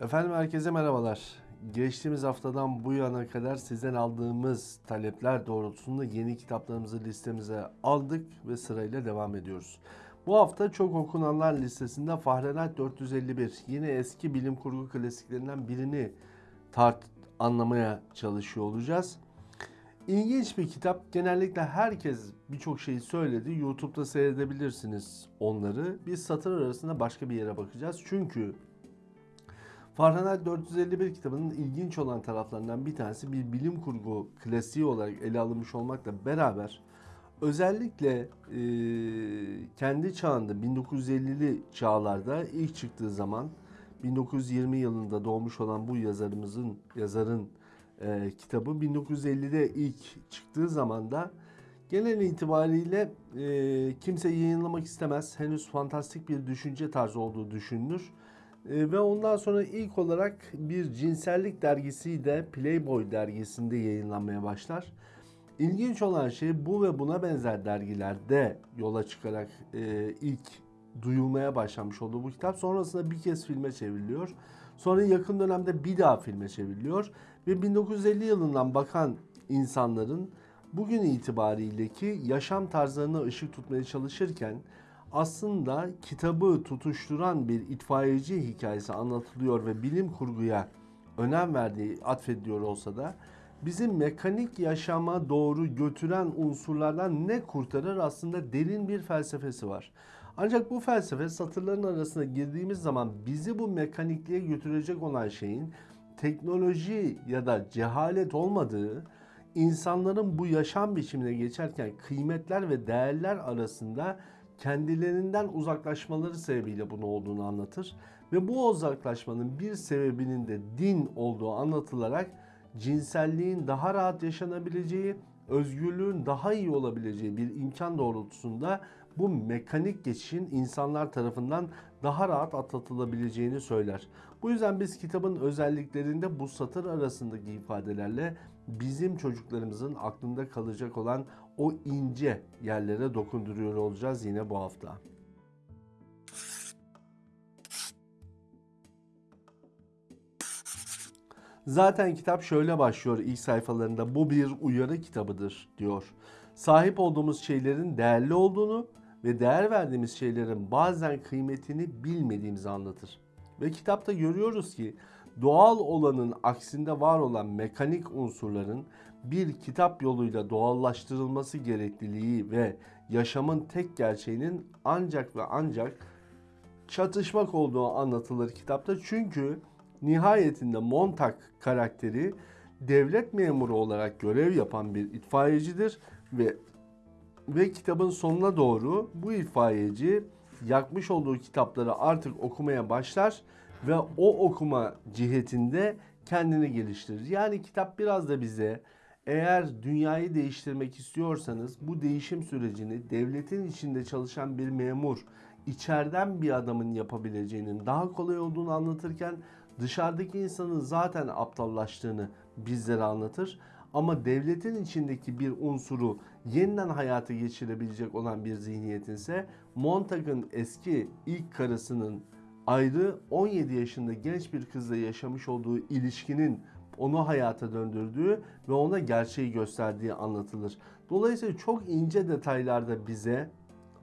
Efendim herkese merhabalar. Geçtiğimiz haftadan bu yana kadar sizden aldığımız talepler doğrultusunda yeni kitaplarımızı listemize aldık ve sırayla devam ediyoruz. Bu hafta çok okunanlar listesinde Fahrenheit 451 yine eski bilim kurgu klasiklerinden birini tart anlamaya çalışıyor olacağız. İlginç bir kitap. Genellikle herkes birçok şeyi söyledi. YouTube'da seyredebilirsiniz onları. Biz satır arasında başka bir yere bakacağız. Çünkü Fahrenheit 451 kitabının ilginç olan taraflarından bir tanesi bir bilim kurgu klasiği olarak ele alınmış olmakla beraber özellikle e, kendi çağında 1950'li çağlarda ilk çıktığı zaman 1920 yılında doğmuş olan bu yazarımızın yazarın e, kitabı 1950'de ilk çıktığı zaman da genel itibariyle e, kimse yayınlamak istemez. Henüz fantastik bir düşünce tarzı olduğu düşünülür. E, ve ondan sonra ilk olarak bir cinsellik dergisi de Playboy dergisinde yayınlanmaya başlar. İlginç olan şey bu ve buna benzer dergilerde yola çıkarak e, ilk duyulmaya başlamış olduğu bu kitap. Sonrasında bir kez filme çevriliyor. Sonra yakın dönemde bir daha filme çevriliyor. Ve 1950 yılından bakan insanların bugün itibariyeki yaşam tarzlarına ışık tutmaya çalışırken aslında kitabı tutuşturan bir itfaiyeci hikayesi anlatılıyor ve bilim kurguya önem verdiği atfediliyor olsa da bizi mekanik yaşama doğru götüren unsurlardan ne kurtarır aslında derin bir felsefesi var. Ancak bu felsefe satırların arasına girdiğimiz zaman bizi bu mekanikliğe götürecek olan şeyin teknoloji ya da cehalet olmadığı, insanların bu yaşam biçimine geçerken kıymetler ve değerler arasında kendilerinden uzaklaşmaları sebebiyle bunu olduğunu anlatır. Ve bu uzaklaşmanın bir sebebinin de din olduğu anlatılarak cinselliğin daha rahat yaşanabileceği, özgürlüğün daha iyi olabileceği bir imkan doğrultusunda bu mekanik geçişin insanlar tarafından daha rahat atlatılabileceğini söyler. Bu yüzden biz kitabın özelliklerinde bu satır arasındaki ifadelerle bizim çocuklarımızın aklında kalacak olan o ince yerlere dokunduruyor olacağız yine bu hafta. Zaten kitap şöyle başlıyor ilk sayfalarında bu bir uyarı kitabıdır diyor. Sahip olduğumuz şeylerin değerli olduğunu ve değer verdiğimiz şeylerin bazen kıymetini bilmediğimizi anlatır. Ve kitapta görüyoruz ki doğal olanın aksinde var olan mekanik unsurların bir kitap yoluyla doğallaştırılması gerekliliği ve yaşamın tek gerçeğinin ancak ve ancak çatışmak olduğu anlatılır kitapta. Çünkü nihayetinde Montag karakteri devlet memuru olarak görev yapan bir itfaiyecidir ve ve kitabın sonuna doğru bu itfaiyeci yakmış olduğu kitapları artık okumaya başlar ve o okuma cihetinde kendini geliştirir. Yani kitap biraz da bize eğer dünyayı değiştirmek istiyorsanız bu değişim sürecini devletin içinde çalışan bir memur, içeriden bir adamın yapabileceğinin daha kolay olduğunu anlatırken dışarıdaki insanın zaten aptallaştığını bizlere anlatır. Ama devletin içindeki bir unsuru yeniden hayata geçirebilecek olan bir zihniyetin ise Montag'ın eski ilk karısının ayrı 17 yaşında genç bir kızla yaşamış olduğu ilişkinin onu hayata döndürdüğü ve ona gerçeği gösterdiği anlatılır. Dolayısıyla çok ince detaylarda bize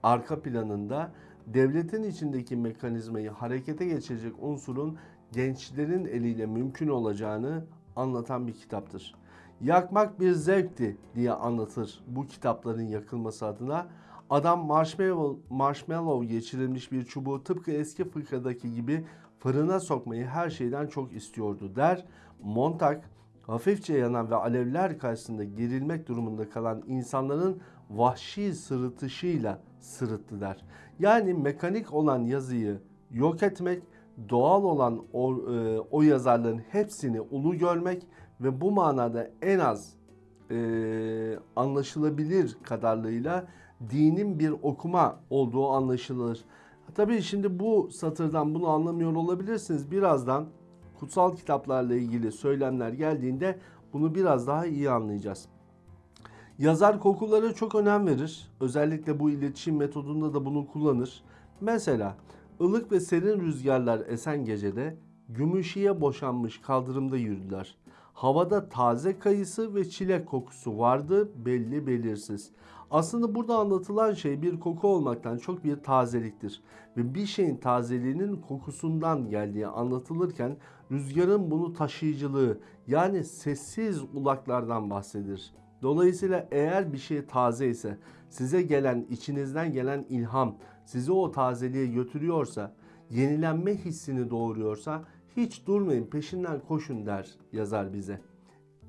arka planında devletin içindeki mekanizmayı harekete geçirecek unsurun gençlerin eliyle mümkün olacağını anlatan bir kitaptır. Yakmak bir zevkti diye anlatır bu kitapların yakılması adına. Adam marshmallow, marshmallow geçirilmiş bir çubuğu tıpkı eski fıkradaki gibi fırına sokmayı her şeyden çok istiyordu der. Montag hafifçe yanan ve alevler karşısında gerilmek durumunda kalan insanların vahşi sırıtışıyla sırıttı der. Yani mekanik olan yazıyı yok etmek, doğal olan o, e, o yazarların hepsini ulu görmek ve bu manada en az e, anlaşılabilir kadarlığıyla dinin bir okuma olduğu anlaşılır. Tabii şimdi bu satırdan bunu anlamıyor olabilirsiniz. Birazdan kutsal kitaplarla ilgili söylemler geldiğinde bunu biraz daha iyi anlayacağız. Yazar kokulara çok önem verir. Özellikle bu iletişim metodunda da bunu kullanır. Mesela ılık ve serin rüzgarlar esen gecede Gümüşiye boşanmış kaldırımda yürüdüler. Havada taze kayısı ve çilek kokusu vardı belli belirsiz. Aslında burada anlatılan şey bir koku olmaktan çok bir tazeliktir. Ve bir şeyin tazeliğinin kokusundan geldiği anlatılırken rüzgarın bunu taşıyıcılığı yani sessiz ulaklardan bahsedilir. Dolayısıyla eğer bir şey taze ise size gelen içinizden gelen ilham sizi o tazeliğe götürüyorsa yenilenme hissini doğuruyorsa hiç durmayın peşinden koşun der yazar bize.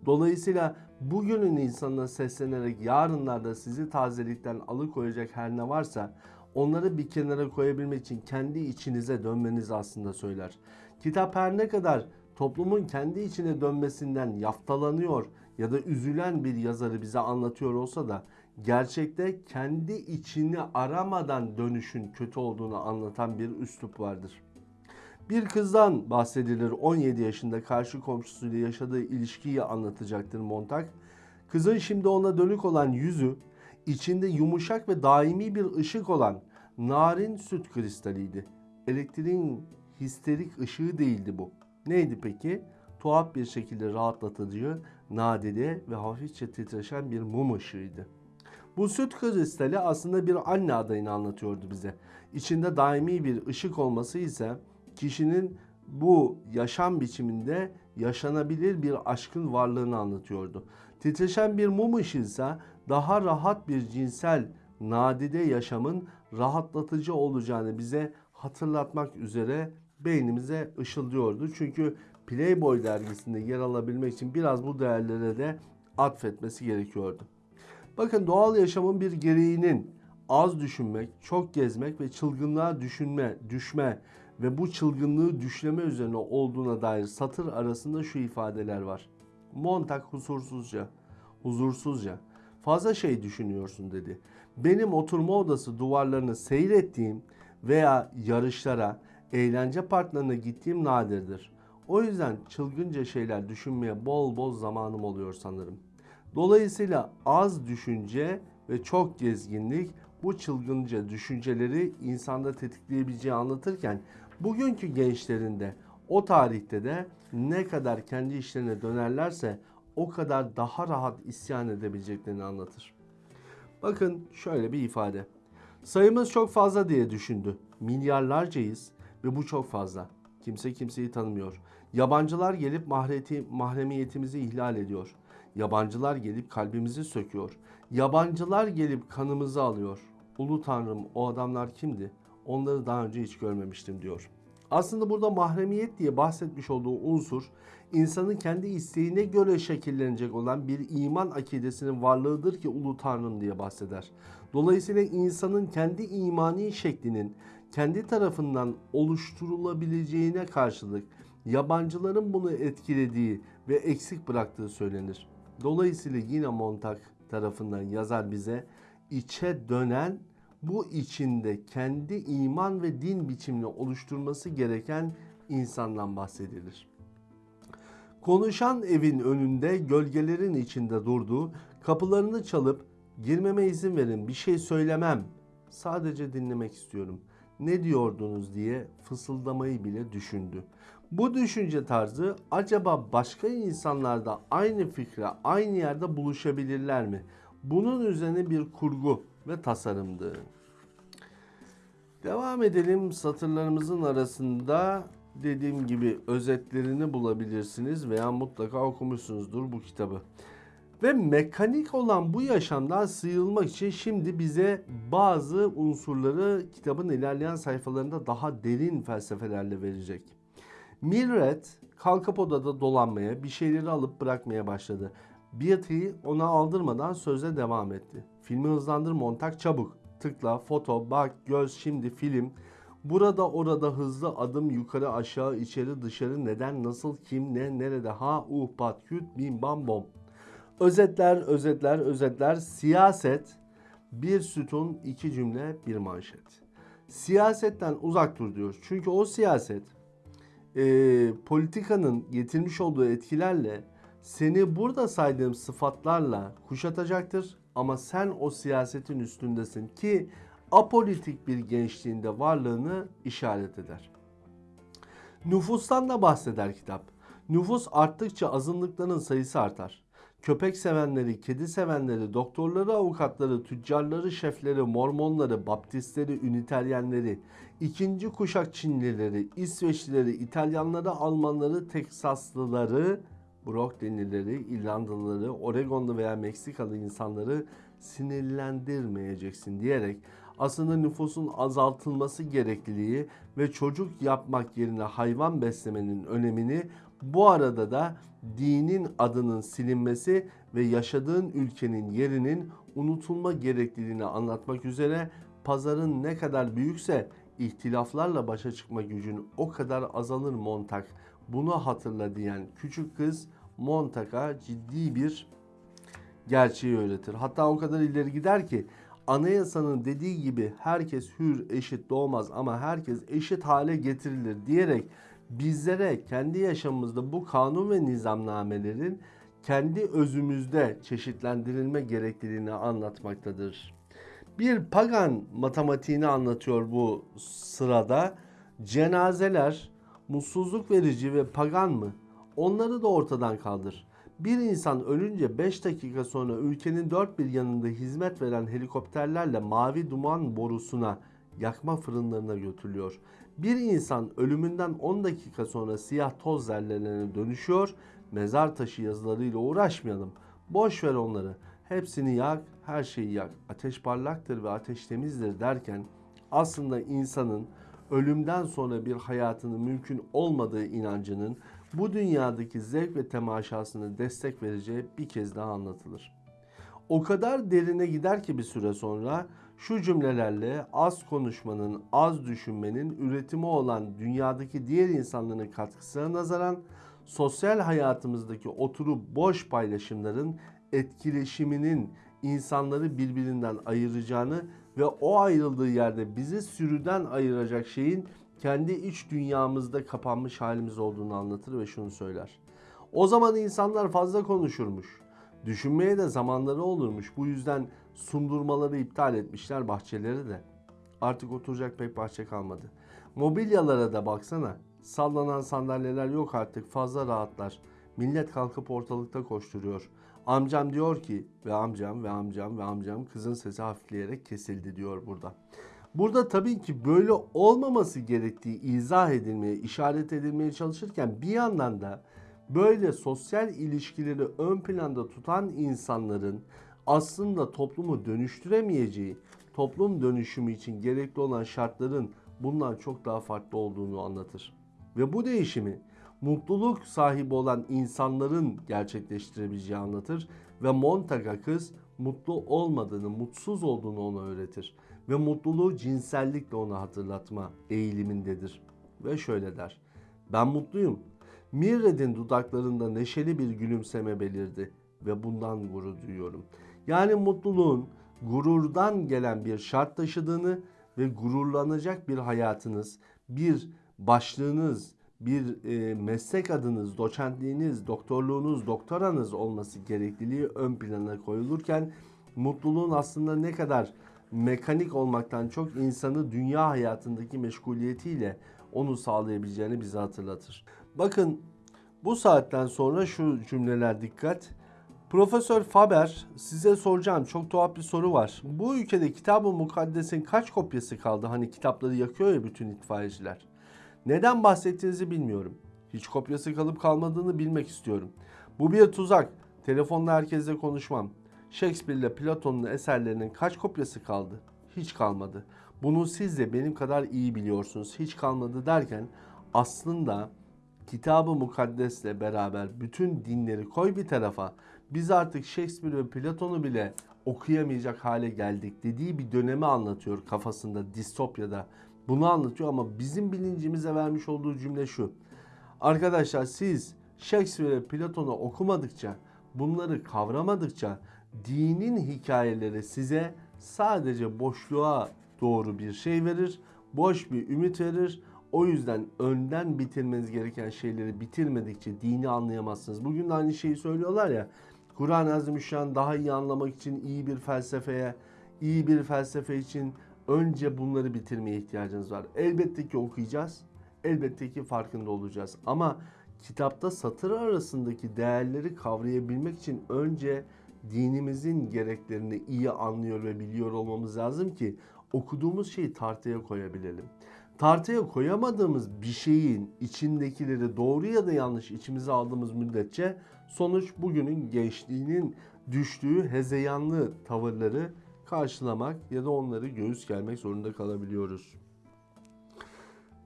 Dolayısıyla bugünün insanına seslenerek yarınlarda sizi tazelikten alıkoyacak her ne varsa onları bir kenara koyabilmek için kendi içinize dönmenizi aslında söyler. Kitap her ne kadar toplumun kendi içine dönmesinden yaftalanıyor ya da üzülen bir yazarı bize anlatıyor olsa da gerçekte kendi içini aramadan dönüşün kötü olduğunu anlatan bir üslup vardır. Bir kızdan bahsedilir 17 yaşında karşı komşusuyla yaşadığı ilişkiyi anlatacaktır Montag. Kızın şimdi ona dönük olan yüzü içinde yumuşak ve daimi bir ışık olan narin süt kristaliydi. Elektriğin histerik ışığı değildi bu. Neydi peki? Tuhaf bir şekilde rahatlatıcı, nadide ve hafifçe titreşen bir mum ışığıydı. Bu süt kristali aslında bir anne adayını anlatıyordu bize. İçinde daimi bir ışık olması ise kişinin bu yaşam biçiminde yaşanabilir bir aşkın varlığını anlatıyordu. Titreşen bir mum ışığı ise daha rahat bir cinsel nadide yaşamın rahatlatıcı olacağını bize hatırlatmak üzere beynimize ışıldıyordu. Çünkü Playboy dergisinde yer alabilmek için biraz bu değerlere de atfetmesi gerekiyordu. Bakın doğal yaşamın bir gereğinin az düşünmek, çok gezmek ve çılgınlığa düşünme, düşme ve bu çılgınlığı düşleme üzerine olduğuna dair satır arasında şu ifadeler var. Montag huzursuzca, huzursuzca, fazla şey düşünüyorsun dedi. Benim oturma odası duvarlarını seyrettiğim veya yarışlara, eğlence parklarına gittiğim nadirdir. O yüzden çılgınca şeyler düşünmeye bol bol zamanım oluyor sanırım. Dolayısıyla az düşünce ve çok gezginlik bu çılgınca düşünceleri insanda tetikleyebileceği anlatırken bugünkü gençlerinde o tarihte de ne kadar kendi işlerine dönerlerse o kadar daha rahat isyan edebileceklerini anlatır. Bakın şöyle bir ifade. Sayımız çok fazla diye düşündü. Milyarlarcayız ve bu çok fazla. Kimse kimseyi tanımıyor. Yabancılar gelip mahreti, mahremiyetimizi ihlal ediyor. Yabancılar gelip kalbimizi söküyor. Yabancılar gelip kanımızı alıyor. Ulu Tanrım o adamlar kimdi? Onları daha önce hiç görmemiştim diyor. Aslında burada mahremiyet diye bahsetmiş olduğu unsur insanın kendi isteğine göre şekillenecek olan bir iman akidesinin varlığıdır ki ulu tanrım diye bahseder. Dolayısıyla insanın kendi imani şeklinin kendi tarafından oluşturulabileceğine karşılık yabancıların bunu etkilediği ve eksik bıraktığı söylenir. Dolayısıyla yine Montag tarafından yazar bize içe dönen bu içinde kendi iman ve din biçimini oluşturması gereken insandan bahsedilir. Konuşan evin önünde gölgelerin içinde durduğu, kapılarını çalıp girmeme izin verin bir şey söylemem. Sadece dinlemek istiyorum. Ne diyordunuz diye fısıldamayı bile düşündü. Bu düşünce tarzı acaba başka insanlarda aynı fikre, aynı yerde buluşabilirler mi? Bunun üzerine bir kurgu ve tasarımdı. Devam edelim satırlarımızın arasında dediğim gibi özetlerini bulabilirsiniz veya mutlaka okumuşsunuzdur bu kitabı. Ve mekanik olan bu yaşamdan sıyrılmak için şimdi bize bazı unsurları kitabın ilerleyen sayfalarında daha derin felsefelerle verecek. Milret kalkıp odada dolanmaya, bir şeyleri alıp bırakmaya başladı. Beatty ona aldırmadan söze devam etti. Filmi hızlandır montak çabuk. Tıkla, foto, bak, göz, şimdi film. Burada orada hızlı adım yukarı aşağı içeri dışarı neden nasıl kim ne nerede ha uh pat küt bim bam bom. Özetler özetler özetler siyaset bir sütun iki cümle bir manşet. Siyasetten uzak dur diyor. Çünkü o siyaset e, politikanın getirmiş olduğu etkilerle seni burada saydığım sıfatlarla kuşatacaktır. Ama sen o siyasetin üstündesin ki apolitik bir gençliğinde varlığını işaret eder. Nüfustan da bahseder kitap. Nüfus arttıkça azınlıkların sayısı artar. Köpek sevenleri, kedi sevenleri, doktorları, avukatları, tüccarları, şefleri, mormonları, baptistleri, üniteryenleri, ikinci kuşak Çinlileri, İsveçlileri, İtalyanları, Almanları, Teksaslıları, Brooklynlileri, İrlandalıları, Oregonlu veya Meksikalı insanları sinirlendirmeyeceksin diyerek aslında nüfusun azaltılması gerekliliği ve çocuk yapmak yerine hayvan beslemenin önemini bu arada da dinin adının silinmesi ve yaşadığın ülkenin yerinin unutulma gerekliliğini anlatmak üzere pazarın ne kadar büyükse ihtilaflarla başa çıkma gücün o kadar azalır Montak. Bunu hatırla diyen küçük kız Montak'a ciddi bir gerçeği öğretir. Hatta o kadar ileri gider ki anayasanın dediği gibi herkes hür, eşit doğmaz ama herkes eşit hale getirilir diyerek bizlere kendi yaşamımızda bu kanun ve nizamnamelerin kendi özümüzde çeşitlendirilme gerekliliğini anlatmaktadır. Bir pagan matematiğini anlatıyor bu sırada. Cenazeler mutsuzluk verici ve pagan mı? Onları da ortadan kaldır. Bir insan ölünce 5 dakika sonra ülkenin dört bir yanında hizmet veren helikopterlerle mavi duman borusuna yakma fırınlarına götürülüyor. Bir insan ölümünden 10 dakika sonra siyah toz zerrelerine dönüşüyor. Mezar taşı yazılarıyla uğraşmayalım. Boş ver onları. Hepsini yak, her şeyi yak. Ateş parlaktır ve ateş temizdir derken aslında insanın ölümden sonra bir hayatının mümkün olmadığı inancının bu dünyadaki zevk ve temaşasını destek vereceği bir kez daha anlatılır. O kadar derine gider ki bir süre sonra şu cümlelerle az konuşmanın, az düşünmenin üretimi olan dünyadaki diğer insanların katkısına nazaran sosyal hayatımızdaki oturup boş paylaşımların etkileşiminin insanları birbirinden ayıracağını ve o ayrıldığı yerde bizi sürüden ayıracak şeyin kendi iç dünyamızda kapanmış halimiz olduğunu anlatır ve şunu söyler. O zaman insanlar fazla konuşurmuş. Düşünmeye de zamanları olurmuş. Bu yüzden sundurmaları iptal etmişler bahçeleri de. Artık oturacak pek bahçe kalmadı. Mobilyalara da baksana. Sallanan sandalyeler yok artık fazla rahatlar. Millet kalkıp ortalıkta koşturuyor. Amcam diyor ki ve amcam ve amcam ve amcam kızın sesi hafifleyerek kesildi diyor burada. Burada tabii ki böyle olmaması gerektiği izah edilmeye, işaret edilmeye çalışırken bir yandan da böyle sosyal ilişkileri ön planda tutan insanların aslında toplumu dönüştüremeyeceği, toplum dönüşümü için gerekli olan şartların bundan çok daha farklı olduğunu anlatır. Ve bu değişimi mutluluk sahibi olan insanların gerçekleştirebileceği anlatır ve Montag'a kız mutlu olmadığını, mutsuz olduğunu ona öğretir ve mutluluğu cinsellikle ona hatırlatma eğilimindedir. Ve şöyle der. Ben mutluyum. Mirred'in dudaklarında neşeli bir gülümseme belirdi ve bundan gurur duyuyorum. Yani mutluluğun gururdan gelen bir şart taşıdığını ve gururlanacak bir hayatınız, bir başlığınız, bir e, meslek adınız, doçentliğiniz, doktorluğunuz, doktoranız olması gerekliliği ön plana koyulurken mutluluğun aslında ne kadar mekanik olmaktan çok insanı dünya hayatındaki meşguliyetiyle onu sağlayabileceğini bize hatırlatır. Bakın bu saatten sonra şu cümleler dikkat. Profesör Faber size soracağım çok tuhaf bir soru var. Bu ülkede kitabı mukaddesin kaç kopyası kaldı? Hani kitapları yakıyor ya bütün itfaiyeciler. Neden bahsettiğinizi bilmiyorum. Hiç kopyası kalıp kalmadığını bilmek istiyorum. Bu bir tuzak. Telefonla herkesle konuşmam. Shakespeare ile Platon'un eserlerinin kaç kopyası kaldı? Hiç kalmadı. Bunu siz de benim kadar iyi biliyorsunuz. Hiç kalmadı derken aslında kitabı mukaddesle beraber bütün dinleri koy bir tarafa. Biz artık Shakespeare ve Platon'u bile okuyamayacak hale geldik dediği bir dönemi anlatıyor kafasında distopyada. Bunu anlatıyor ama bizim bilincimize vermiş olduğu cümle şu. Arkadaşlar siz Shakespeare ve Platon'u okumadıkça, bunları kavramadıkça dinin hikayeleri size sadece boşluğa doğru bir şey verir, boş bir ümit verir. O yüzden önden bitirmeniz gereken şeyleri bitirmedikçe dini anlayamazsınız. Bugün de aynı şeyi söylüyorlar ya. Kur'an-ı Azimüşşan daha iyi anlamak için iyi bir felsefeye, iyi bir felsefe için önce bunları bitirmeye ihtiyacınız var. Elbette ki okuyacağız. Elbette ki farkında olacağız. Ama kitapta satır arasındaki değerleri kavrayabilmek için önce dinimizin gereklerini iyi anlıyor ve biliyor olmamız lazım ki okuduğumuz şeyi tartıya koyabilelim. Tartıya koyamadığımız bir şeyin içindekileri doğru ya da yanlış içimize aldığımız müddetçe sonuç bugünün gençliğinin düştüğü hezeyanlı tavırları karşılamak ya da onları göğüs germek zorunda kalabiliyoruz.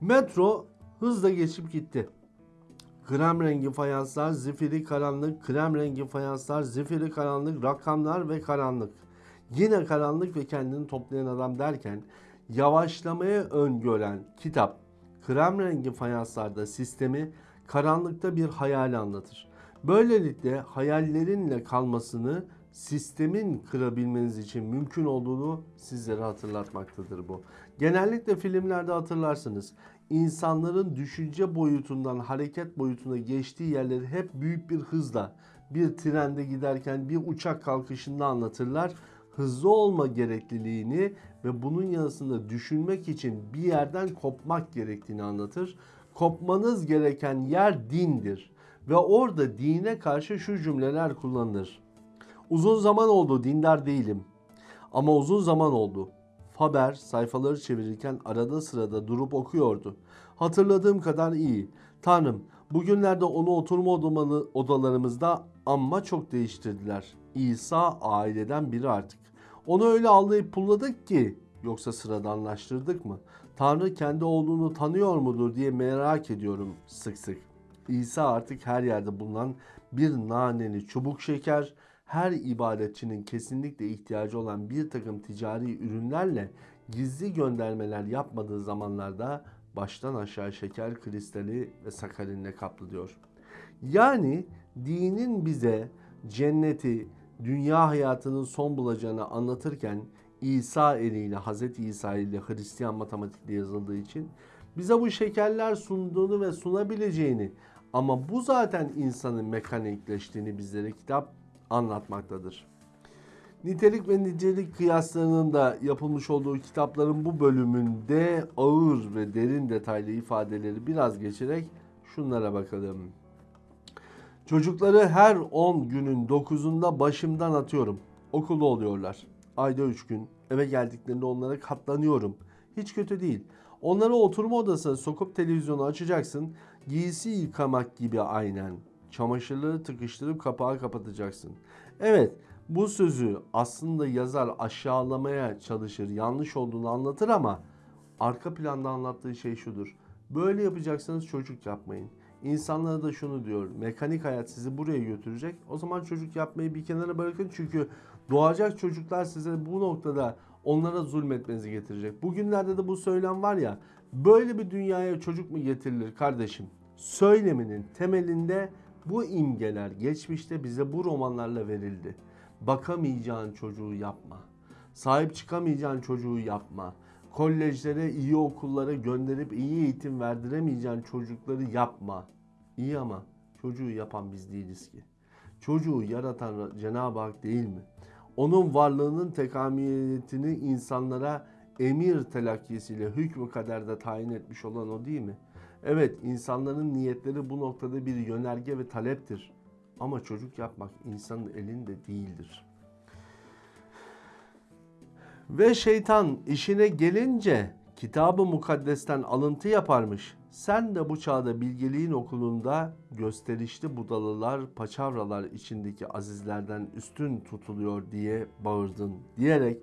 Metro hızla geçip gitti. Krem rengi fayanslar, zifiri karanlık, krem rengi fayanslar, zifiri karanlık, rakamlar ve karanlık. Yine karanlık ve kendini toplayan adam derken yavaşlamaya öngören kitap krem rengi fayanslarda sistemi karanlıkta bir hayal anlatır. Böylelikle hayallerinle kalmasını sistemin kırabilmeniz için mümkün olduğunu sizlere hatırlatmaktadır bu. Genellikle filmlerde hatırlarsınız. İnsanların düşünce boyutundan hareket boyutuna geçtiği yerleri hep büyük bir hızla bir trende giderken bir uçak kalkışında anlatırlar. Hızlı olma gerekliliğini ve bunun yanısında düşünmek için bir yerden kopmak gerektiğini anlatır. Kopmanız gereken yer dindir ve orada dine karşı şu cümleler kullanılır. Uzun zaman oldu dindar değilim. Ama uzun zaman oldu. Faber sayfaları çevirirken arada sırada durup okuyordu. Hatırladığım kadar iyi. Tanrım, bugünlerde onu oturma odamanı- odalarımızda amma çok değiştirdiler. İsa aileden biri artık. Onu öyle allayıp pulladık ki yoksa sıradanlaştırdık mı? Tanrı kendi oğlunu tanıyor mudur diye merak ediyorum sık sık. İsa artık her yerde bulunan bir naneli çubuk şeker, her ibadetçinin kesinlikle ihtiyacı olan bir takım ticari ürünlerle gizli göndermeler yapmadığı zamanlarda baştan aşağı şeker kristali ve sakarinle kaplı diyor. Yani dinin bize cenneti, dünya hayatının son bulacağını anlatırken İsa eliyle, Hz. İsa ile Hristiyan matematikle yazıldığı için bize bu şekerler sunduğunu ve sunabileceğini ama bu zaten insanın mekanikleştiğini bizlere kitap anlatmaktadır. Nitelik ve nicelik kıyaslarının da yapılmış olduğu kitapların bu bölümünde ağır ve derin detaylı ifadeleri biraz geçerek şunlara bakalım. Çocukları her 10 günün 9'unda başımdan atıyorum. Okulda oluyorlar. Ayda 3 gün. Eve geldiklerinde onlara katlanıyorum. Hiç kötü değil. Onları oturma odasına sokup televizyonu açacaksın. Giysi yıkamak gibi aynen. Çamaşırları tıkıştırıp kapağı kapatacaksın. Evet bu sözü aslında yazar aşağılamaya çalışır, yanlış olduğunu anlatır ama arka planda anlattığı şey şudur. Böyle yapacaksanız çocuk yapmayın. İnsanlara da şunu diyor. Mekanik hayat sizi buraya götürecek. O zaman çocuk yapmayı bir kenara bırakın. Çünkü doğacak çocuklar size bu noktada onlara zulmetmenizi getirecek. Bugünlerde de bu söylem var ya. Böyle bir dünyaya çocuk mu getirilir kardeşim? Söyleminin temelinde bu imgeler geçmişte bize bu romanlarla verildi. Bakamayacağın çocuğu yapma. Sahip çıkamayacağın çocuğu yapma. Kolejlere, iyi okullara gönderip iyi eğitim verdiremeyeceğin çocukları yapma. İyi ama çocuğu yapan biz değiliz ki. Çocuğu yaratan Cenab-ı Hak değil mi? Onun varlığının tekamüliyetini insanlara emir telakkisiyle hükmü kaderde tayin etmiş olan o değil mi? Evet insanların niyetleri bu noktada bir yönerge ve taleptir. Ama çocuk yapmak insanın elinde değildir. Ve şeytan işine gelince kitabı mukaddesten alıntı yaparmış. Sen de bu çağda bilgeliğin okulunda gösterişli budalalar, paçavralar içindeki azizlerden üstün tutuluyor diye bağırdın diyerek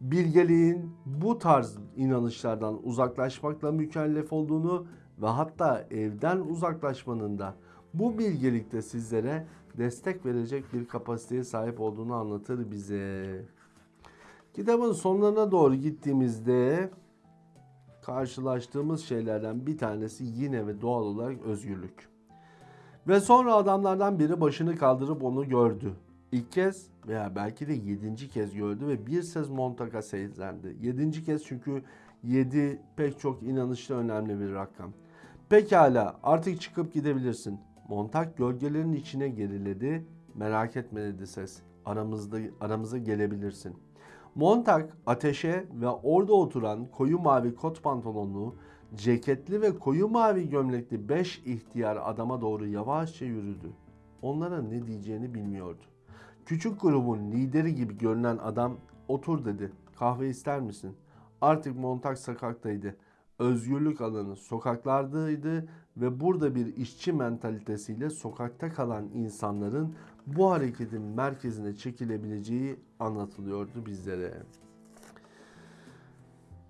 bilgeliğin bu tarz inanışlardan uzaklaşmakla mükellef olduğunu ve hatta evden uzaklaşmanın da bu bilgelikte sizlere destek verecek bir kapasiteye sahip olduğunu anlatır bize. Kitabın sonlarına doğru gittiğimizde karşılaştığımız şeylerden bir tanesi yine ve doğal olarak özgürlük. Ve sonra adamlardan biri başını kaldırıp onu gördü. İlk kez veya belki de yedinci kez gördü ve bir ses Montag'a seslendi. Yedinci kez çünkü yedi pek çok inanışlı önemli bir rakam. Pekala artık çıkıp gidebilirsin. Montag gölgelerin içine geriledi. Merak etme dedi ses. Aramızda aramıza gelebilirsin. Montag ateşe ve orada oturan koyu mavi kot pantolonlu, Ceketli ve koyu mavi gömlekli beş ihtiyar adama doğru yavaşça yürüdü. Onlara ne diyeceğini bilmiyordu. Küçük grubun lideri gibi görünen adam otur dedi. Kahve ister misin? Artık Montag sokaktaydı. Özgürlük alanı sokaklardaydı ve burada bir işçi mentalitesiyle sokakta kalan insanların bu hareketin merkezine çekilebileceği anlatılıyordu bizlere.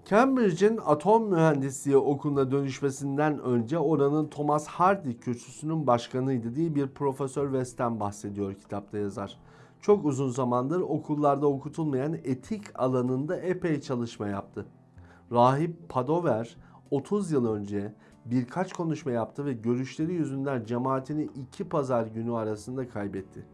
Cambridge'in atom mühendisliği okuluna dönüşmesinden önce oranın Thomas Hardy kürsüsünün başkanıydı diye bir Profesör West'ten bahsediyor kitapta yazar. Çok uzun zamandır okullarda okutulmayan etik alanında epey çalışma yaptı. Rahip Padover 30 yıl önce birkaç konuşma yaptı ve görüşleri yüzünden cemaatini iki pazar günü arasında kaybetti.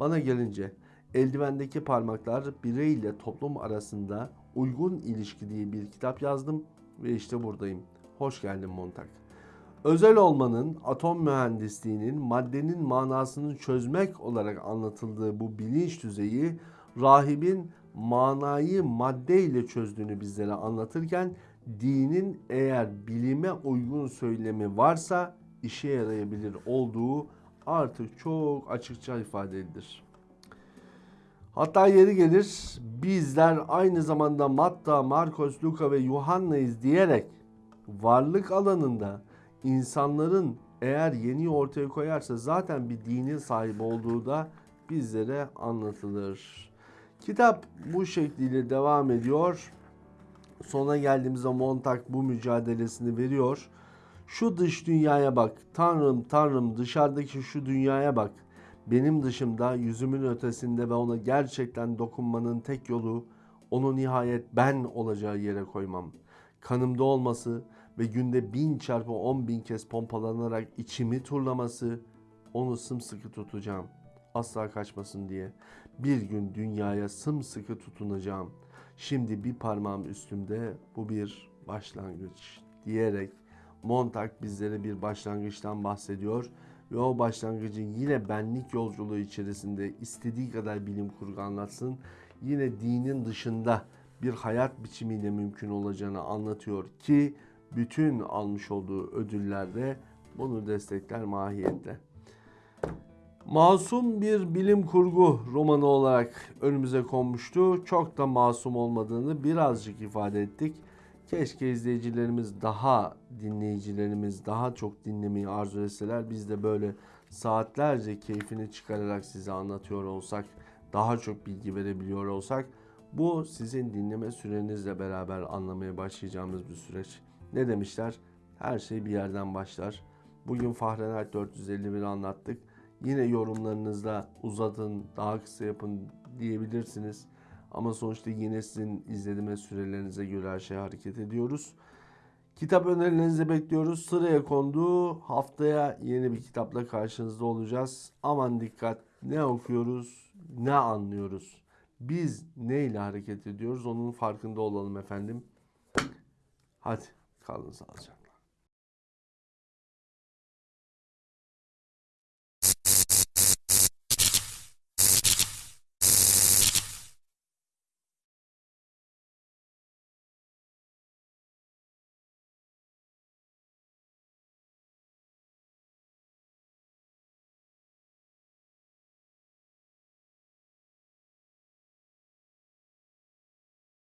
Bana gelince eldivendeki parmaklar bireyle toplum arasında uygun ilişki diye bir kitap yazdım ve işte buradayım. Hoş geldin Montag. Özel olmanın, atom mühendisliğinin, maddenin manasını çözmek olarak anlatıldığı bu bilinç düzeyi rahibin manayı maddeyle çözdüğünü bizlere anlatırken dinin eğer bilime uygun söylemi varsa işe yarayabilir olduğu artık çok açıkça ifade edilir. Hatta yeri gelir bizler aynı zamanda Matta, Markos, Luka ve Yuhanna'yız diyerek varlık alanında insanların eğer yeni ortaya koyarsa zaten bir dinin sahibi olduğu da bizlere anlatılır. Kitap bu şekliyle devam ediyor. Sona geldiğimizde Montag bu mücadelesini veriyor. Şu dış dünyaya bak. Tanrım tanrım dışarıdaki şu dünyaya bak. Benim dışımda yüzümün ötesinde ve ona gerçekten dokunmanın tek yolu onu nihayet ben olacağı yere koymam. Kanımda olması ve günde bin çarpı on bin kez pompalanarak içimi turlaması onu sımsıkı tutacağım. Asla kaçmasın diye. Bir gün dünyaya sımsıkı tutunacağım. Şimdi bir parmağım üstümde bu bir başlangıç diyerek Montag bizlere bir başlangıçtan bahsediyor ve o başlangıcın yine benlik yolculuğu içerisinde istediği kadar bilim kurgu anlatsın. Yine dinin dışında bir hayat biçimiyle mümkün olacağını anlatıyor ki bütün almış olduğu ödüllerde bunu destekler mahiyette. Masum bir bilim kurgu romanı olarak önümüze konmuştu. Çok da masum olmadığını birazcık ifade ettik. Keşke izleyicilerimiz daha, dinleyicilerimiz daha çok dinlemeyi arzu etseler. Biz de böyle saatlerce keyfini çıkararak size anlatıyor olsak, daha çok bilgi verebiliyor olsak bu sizin dinleme sürenizle beraber anlamaya başlayacağımız bir süreç. Ne demişler? Her şey bir yerden başlar. Bugün Fahrenheit 451 anlattık. Yine yorumlarınızda uzatın, daha kısa yapın diyebilirsiniz. Ama sonuçta yine sizin izleme sürelerinize göre her şey hareket ediyoruz. Kitap önerilerinizi bekliyoruz. Sıraya kondu. Haftaya yeni bir kitapla karşınızda olacağız. Aman dikkat. Ne okuyoruz, ne anlıyoruz. Biz neyle hareket ediyoruz onun farkında olalım efendim. Hadi kalın sağlıcakla.